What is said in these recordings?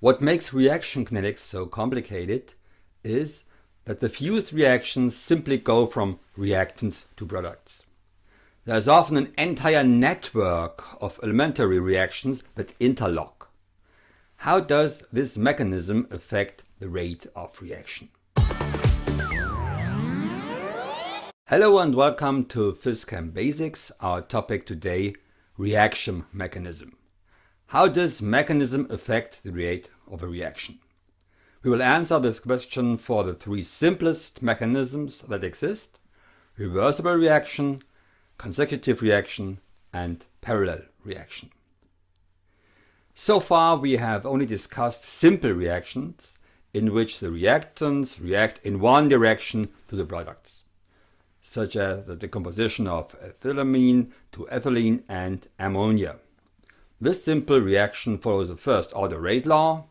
What makes reaction kinetics so complicated is that the fused reactions simply go from reactants to products. There is often an entire network of elementary reactions that interlock. How does this mechanism affect the rate of reaction? Hello and welcome to PhysChem Basics. Our topic today, reaction mechanism. How does mechanism affect the rate of a reaction? We will answer this question for the three simplest mechanisms that exist, reversible reaction, consecutive reaction and parallel reaction. So far we have only discussed simple reactions in which the reactants react in one direction to the products, such as the decomposition of ethylamine to ethylene and ammonia. This simple reaction follows the first order rate law.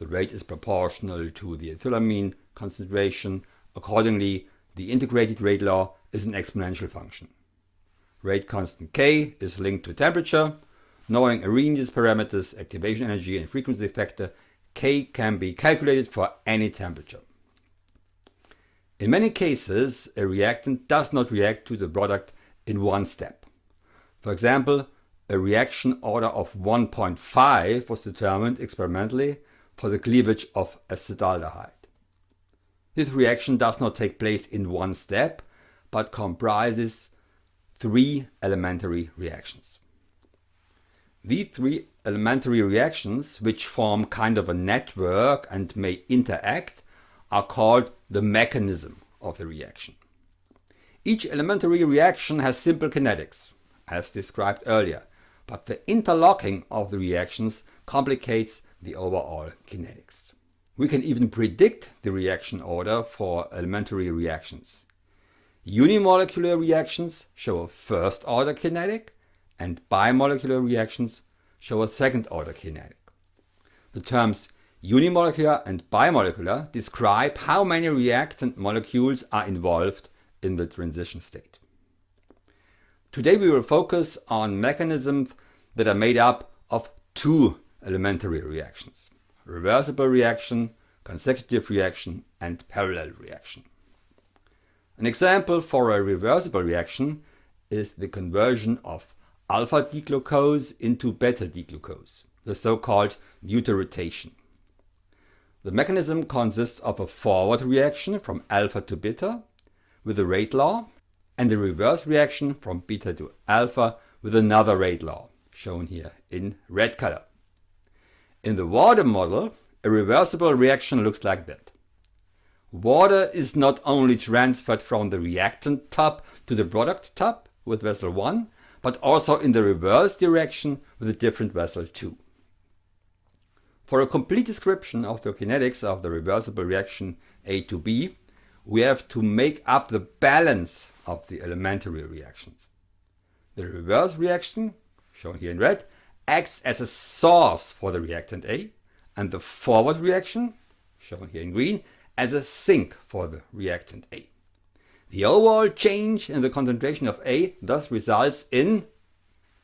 The rate is proportional to the ethylamine concentration. Accordingly, the integrated rate law is an exponential function. Rate constant k is linked to temperature. Knowing Arrhenius parameters, activation energy and frequency factor, k can be calculated for any temperature. In many cases, a reactant does not react to the product in one step. For example, a reaction order of 1.5 was determined experimentally for the cleavage of acetaldehyde. This reaction does not take place in one step, but comprises three elementary reactions. These three elementary reactions, which form kind of a network and may interact, are called the mechanism of the reaction. Each elementary reaction has simple kinetics, as described earlier, but the interlocking of the reactions complicates the overall kinetics. We can even predict the reaction order for elementary reactions. Unimolecular reactions show a first order kinetic and bimolecular reactions show a second order kinetic. The terms unimolecular and bimolecular describe how many reactant molecules are involved in the transition state. Today we will focus on mechanisms that are made up of two elementary reactions. Reversible reaction, consecutive reaction and parallel reaction. An example for a reversible reaction is the conversion of alpha D-glucose into beta D-glucose, the so-called mutarotation. The mechanism consists of a forward reaction from alpha to beta with a rate law and a reverse reaction from beta to alpha with another rate law, shown here in red color. In the water model, a reversible reaction looks like that. Water is not only transferred from the reactant tub to the product tub with vessel 1, but also in the reverse direction with a different vessel 2. For a complete description of the kinetics of the reversible reaction A to B, we have to make up the balance of the elementary reactions. The reverse reaction, shown here in red, acts as a source for the reactant A, and the forward reaction, shown here in green, as a sink for the reactant A. The overall change in the concentration of A thus results in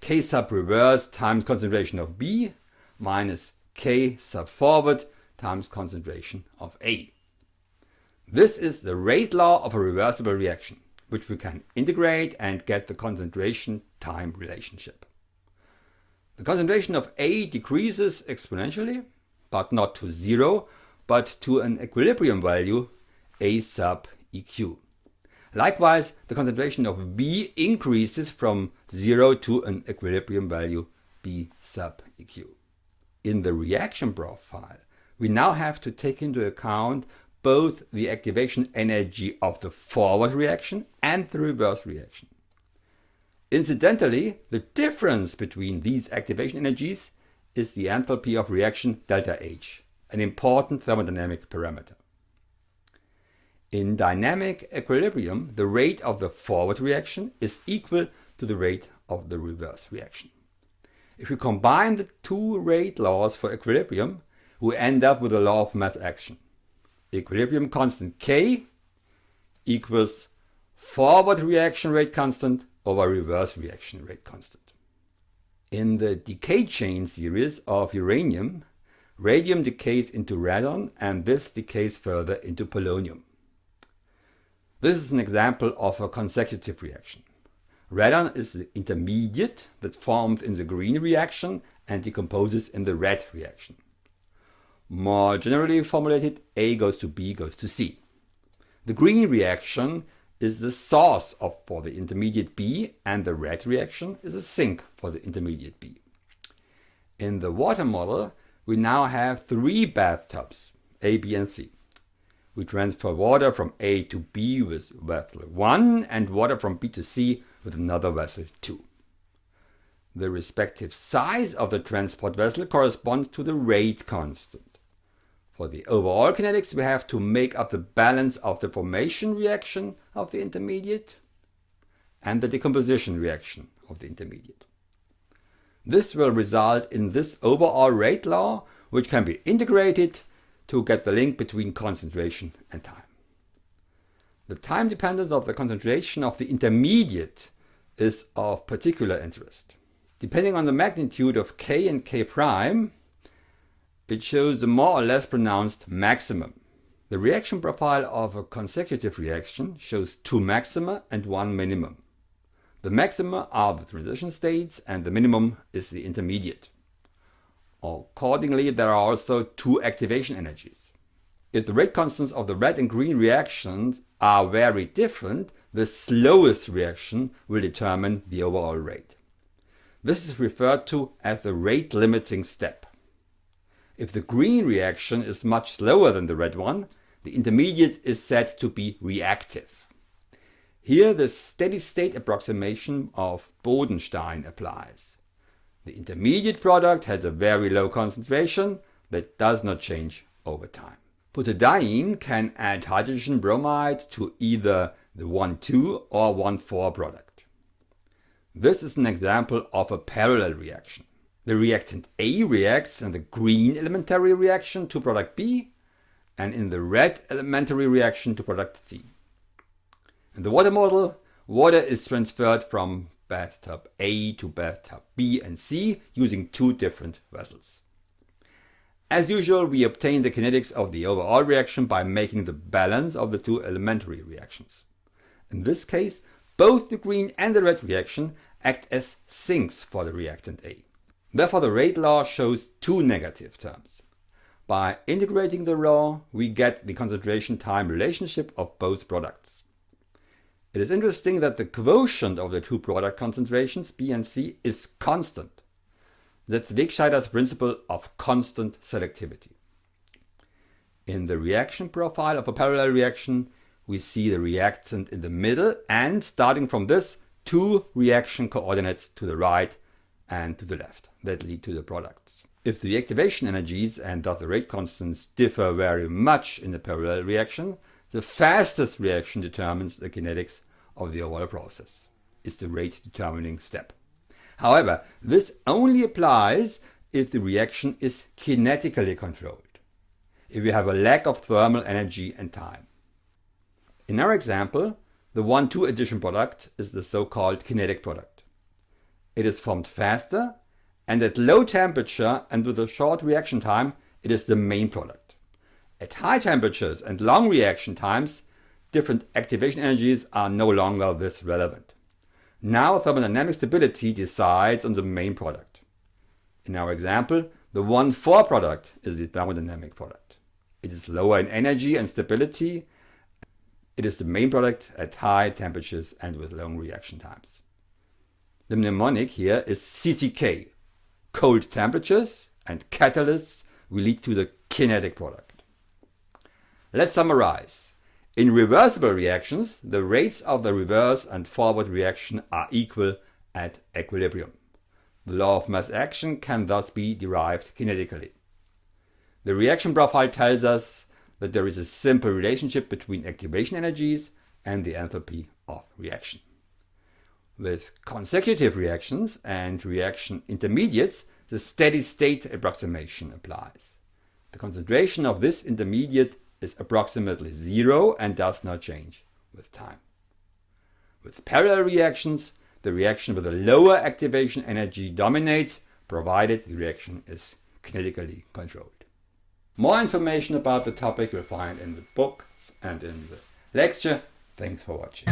K sub reverse times concentration of B minus K sub forward times concentration of A. This is the rate law of a reversible reaction, which we can integrate and get the concentration time relationship. The concentration of A decreases exponentially, but not to zero, but to an equilibrium value A sub EQ. Likewise, the concentration of B increases from 0 to an equilibrium value B sub EQ. In the reaction profile, we now have to take into account both the activation energy of the forward reaction and the reverse reaction. Incidentally, the difference between these activation energies is the enthalpy of reaction delta H, an important thermodynamic parameter. In dynamic equilibrium, the rate of the forward reaction is equal to the rate of the reverse reaction. If we combine the two rate laws for equilibrium, we end up with the law of mass action equilibrium constant K equals forward reaction rate constant over reverse reaction rate constant. In the decay chain series of uranium, Radium decays into radon and this decays further into polonium. This is an example of a consecutive reaction. Radon is the intermediate that forms in the green reaction and decomposes in the red reaction. More generally formulated, A goes to B goes to C. The green reaction is the source of, for the intermediate B and the red reaction is a sink for the intermediate B. In the water model, we now have three bathtubs, A, B and C. We transfer water from A to B with vessel 1 and water from B to C with another vessel 2. The respective size of the transport vessel corresponds to the rate constant. For the overall kinetics, we have to make up the balance of the formation reaction of the intermediate and the decomposition reaction of the intermediate. This will result in this overall rate law, which can be integrated to get the link between concentration and time. The time dependence of the concentration of the intermediate is of particular interest. Depending on the magnitude of k and k prime, it shows a more or less pronounced maximum. The reaction profile of a consecutive reaction shows two maxima and one minimum. The maxima are the transition states and the minimum is the intermediate. Accordingly, there are also two activation energies. If the rate constants of the red and green reactions are very different, the slowest reaction will determine the overall rate. This is referred to as the rate limiting step. If the green reaction is much slower than the red one, the intermediate is said to be reactive. Here the steady state approximation of Bodenstein applies. The intermediate product has a very low concentration that does not change over time. Butadiene can add hydrogen bromide to either the 1,2 or 1,4 product. This is an example of a parallel reaction. The reactant A reacts in the green elementary reaction to product B and in the red elementary reaction to product C. In the water model, water is transferred from bathtub A to bathtub B and C using two different vessels. As usual, we obtain the kinetics of the overall reaction by making the balance of the two elementary reactions. In this case, both the green and the red reaction act as sinks for the reactant A. Therefore the rate law shows two negative terms. By integrating the law, we get the concentration time relationship of both products. It is interesting that the quotient of the two product concentrations, B and C, is constant. That's Wegscheider's principle of constant selectivity. In the reaction profile of a parallel reaction, we see the reactant in the middle and starting from this, two reaction coordinates to the right and to the left that lead to the products. If the activation energies and the rate constants differ very much in a parallel reaction, the fastest reaction determines the kinetics of the overall process. It's the rate determining step. However, this only applies if the reaction is kinetically controlled, if we have a lack of thermal energy and time. In our example, the 1,2 addition product is the so-called kinetic product. It is formed faster and at low temperature and with a short reaction time, it is the main product. At high temperatures and long reaction times, different activation energies are no longer this relevant. Now thermodynamic stability decides on the main product. In our example, the 1,4 product is the thermodynamic product. It is lower in energy and stability. It is the main product at high temperatures and with long reaction times. The mnemonic here is CCK. Cold temperatures and catalysts will lead to the kinetic product. Let's summarize. In reversible reactions, the rates of the reverse and forward reaction are equal at equilibrium. The law of mass action can thus be derived kinetically. The reaction profile tells us that there is a simple relationship between activation energies and the enthalpy of reaction. With consecutive reactions and reaction intermediates, the steady state approximation applies. The concentration of this intermediate is approximately zero and does not change with time. With parallel reactions, the reaction with a lower activation energy dominates, provided the reaction is kinetically controlled. More information about the topic you'll find in the book and in the lecture. Thanks for watching.